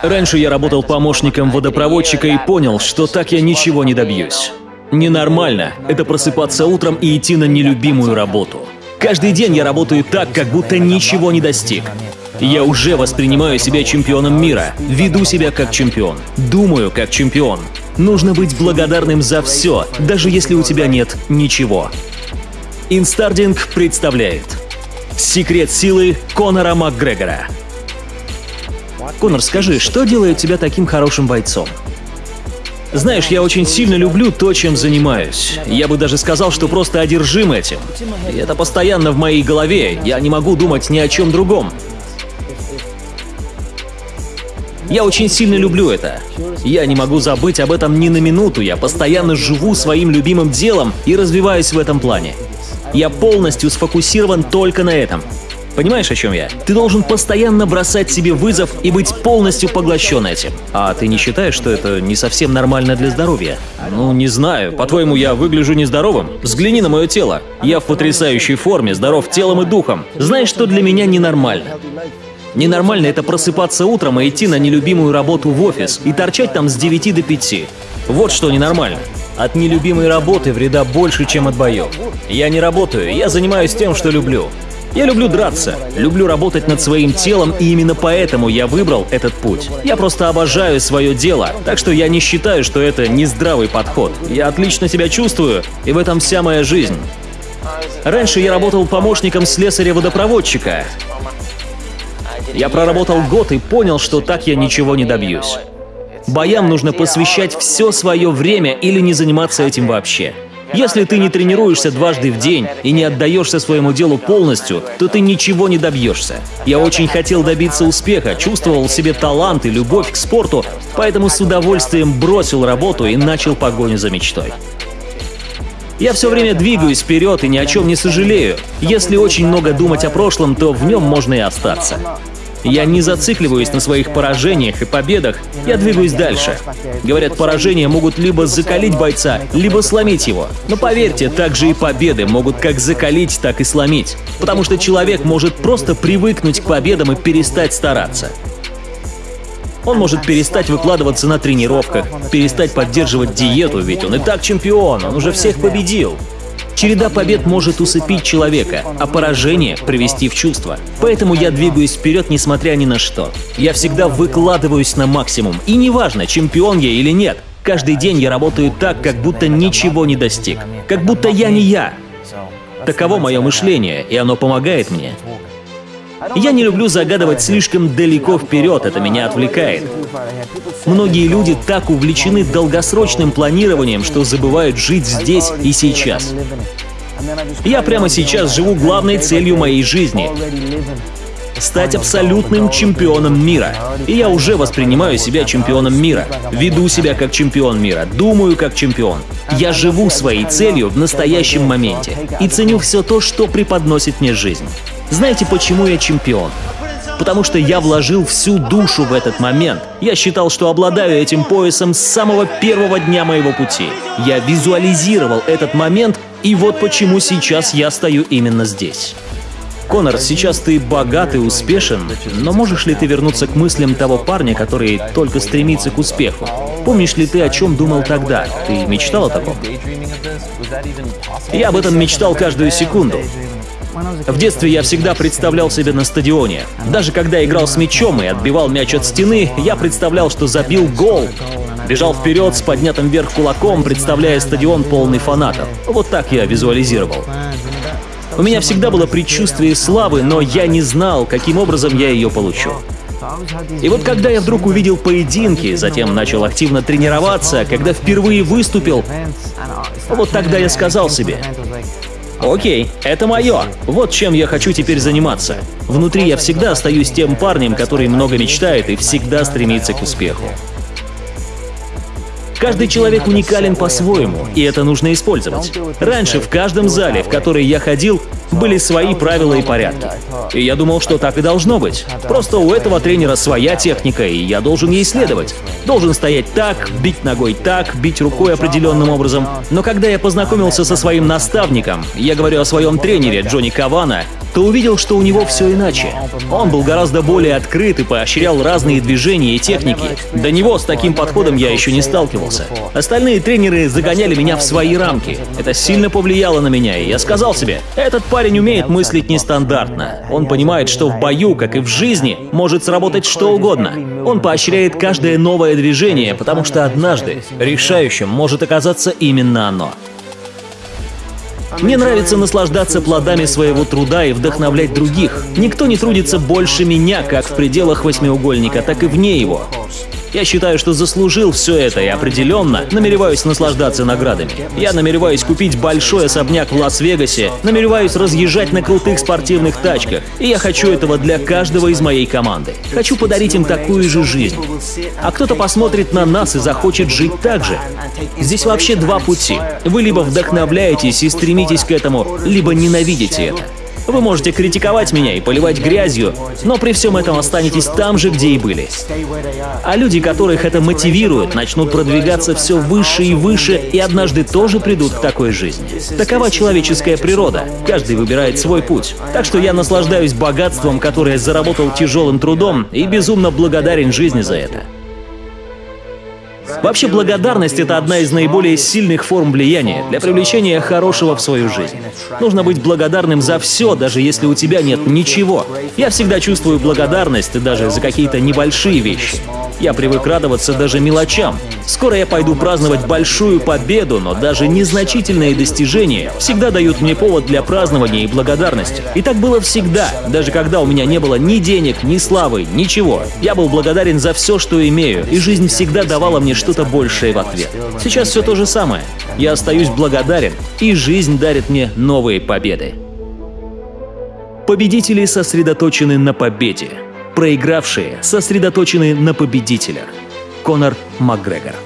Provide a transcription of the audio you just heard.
Раньше я работал помощником водопроводчика и понял, что так я ничего не добьюсь. Ненормально — это просыпаться утром и идти на нелюбимую работу. Каждый день я работаю так, как будто ничего не достиг. Я уже воспринимаю себя чемпионом мира, веду себя как чемпион, думаю как чемпион. Нужно быть благодарным за все, даже если у тебя нет ничего. Инстардинг представляет Секрет силы Конора Макгрегора. Конор, скажи, что делает тебя таким хорошим бойцом? Знаешь, я очень сильно люблю то, чем занимаюсь. Я бы даже сказал, что просто одержим этим. И это постоянно в моей голове, я не могу думать ни о чем другом. Я очень сильно люблю это. Я не могу забыть об этом ни на минуту, я постоянно живу своим любимым делом и развиваюсь в этом плане. Я полностью сфокусирован только на этом. Понимаешь, о чем я? Ты должен постоянно бросать себе вызов и быть полностью поглощен этим. А ты не считаешь, что это не совсем нормально для здоровья? Ну, не знаю. По-твоему, я выгляжу нездоровым? Взгляни на мое тело. Я в потрясающей форме, здоров телом и духом. Знаешь, что для меня ненормально? Ненормально это просыпаться утром и идти на нелюбимую работу в офис и торчать там с 9 до 5. Вот что ненормально. От нелюбимой работы вреда больше, чем от боев. Я не работаю, я занимаюсь тем, что люблю. Я люблю драться, люблю работать над своим телом, и именно поэтому я выбрал этот путь. Я просто обожаю свое дело, так что я не считаю, что это нездравый подход. Я отлично себя чувствую, и в этом вся моя жизнь. Раньше я работал помощником слесаря-водопроводчика. Я проработал год и понял, что так я ничего не добьюсь. Боям нужно посвящать все свое время или не заниматься этим вообще. Если ты не тренируешься дважды в день и не отдаешься своему делу полностью, то ты ничего не добьешься. Я очень хотел добиться успеха, чувствовал в себе талант и любовь к спорту, поэтому с удовольствием бросил работу и начал погоню за мечтой. Я все время двигаюсь вперед и ни о чем не сожалею. Если очень много думать о прошлом, то в нем можно и остаться. Я не зацикливаюсь на своих поражениях и победах, я двигаюсь дальше. Говорят, поражения могут либо закалить бойца, либо сломить его. Но поверьте, также и победы могут как закалить, так и сломить. Потому что человек может просто привыкнуть к победам и перестать стараться. Он может перестать выкладываться на тренировках, перестать поддерживать диету, ведь он и так чемпион, он уже всех победил. Череда побед может усыпить человека, а поражение — привести в чувство. Поэтому я двигаюсь вперед, несмотря ни на что. Я всегда выкладываюсь на максимум, и неважно, чемпион я или нет. Каждый день я работаю так, как будто ничего не достиг. Как будто я не я. Таково мое мышление, и оно помогает мне. Я не люблю загадывать слишком далеко вперед, это меня отвлекает. Многие люди так увлечены долгосрочным планированием, что забывают жить здесь и сейчас. Я прямо сейчас живу главной целью моей жизни стать абсолютным чемпионом мира. И я уже воспринимаю себя чемпионом мира, веду себя как чемпион мира, думаю как чемпион. Я живу своей целью в настоящем моменте и ценю все то, что преподносит мне жизнь. Знаете, почему я чемпион? Потому что я вложил всю душу в этот момент. Я считал, что обладаю этим поясом с самого первого дня моего пути. Я визуализировал этот момент, и вот почему сейчас я стою именно здесь. Конор, сейчас ты богат и успешен, но можешь ли ты вернуться к мыслям того парня, который только стремится к успеху? Помнишь ли ты, о чем думал тогда? Ты мечтал о таком? Я об этом мечтал каждую секунду. В детстве я всегда представлял себя на стадионе. Даже когда играл с мячом и отбивал мяч от стены, я представлял, что забил гол. Бежал вперед с поднятым вверх кулаком, представляя стадион полный фанатов. Вот так я визуализировал. У меня всегда было предчувствие славы, но я не знал, каким образом я ее получу. И вот когда я вдруг увидел поединки, затем начал активно тренироваться, когда впервые выступил, вот тогда я сказал себе, Окей, это мое. Вот чем я хочу теперь заниматься. Внутри я всегда остаюсь тем парнем, который много мечтает и всегда стремится к успеху. Каждый человек уникален по-своему, и это нужно использовать. Раньше в каждом зале, в который я ходил, были свои правила и порядки. И я думал, что так и должно быть. Просто у этого тренера своя техника, и я должен ей следовать. Должен стоять так, бить ногой так, бить рукой определенным образом. Но когда я познакомился со своим наставником, я говорю о своем тренере Джонни Кавана, то увидел, что у него все иначе. Он был гораздо более открыт и поощрял разные движения и техники. До него с таким подходом я еще не сталкивался. Остальные тренеры загоняли меня в свои рамки. Это сильно повлияло на меня, и я сказал себе, этот парень умеет мыслить нестандартно. Он понимает, что в бою, как и в жизни, может сработать что угодно. Он поощряет каждое новое движение, потому что однажды решающим может оказаться именно оно. Мне нравится наслаждаться плодами своего труда и вдохновлять других. Никто не трудится больше меня, как в пределах восьмиугольника, так и вне его. Я считаю, что заслужил все это и определенно намереваюсь наслаждаться наградами. Я намереваюсь купить большой особняк в Лас-Вегасе, намереваюсь разъезжать на крутых спортивных тачках, и я хочу этого для каждого из моей команды. Хочу подарить им такую же жизнь. А кто-то посмотрит на нас и захочет жить так же. Здесь вообще два пути. Вы либо вдохновляетесь и стремитесь к этому, либо ненавидите это. Вы можете критиковать меня и поливать грязью, но при всем этом останетесь там же, где и были. А люди, которых это мотивирует, начнут продвигаться все выше и выше и однажды тоже придут к такой жизни. Такова человеческая природа. Каждый выбирает свой путь. Так что я наслаждаюсь богатством, которое заработал тяжелым трудом и безумно благодарен жизни за это. Вообще, благодарность — это одна из наиболее сильных форм влияния для привлечения хорошего в свою жизнь. Нужно быть благодарным за все, даже если у тебя нет ничего. Я всегда чувствую благодарность даже за какие-то небольшие вещи. Я привык радоваться даже мелочам. Скоро я пойду праздновать большую победу, но даже незначительные достижения всегда дают мне повод для празднования и благодарности. И так было всегда, даже когда у меня не было ни денег, ни славы, ничего. Я был благодарен за все, что имею, и жизнь всегда давала мне что-то большее в ответ. Сейчас все то же самое. Я остаюсь благодарен, и жизнь дарит мне новые победы. Победители сосредоточены на победе. Проигравшие сосредоточены на победителях. Конор Макгрегор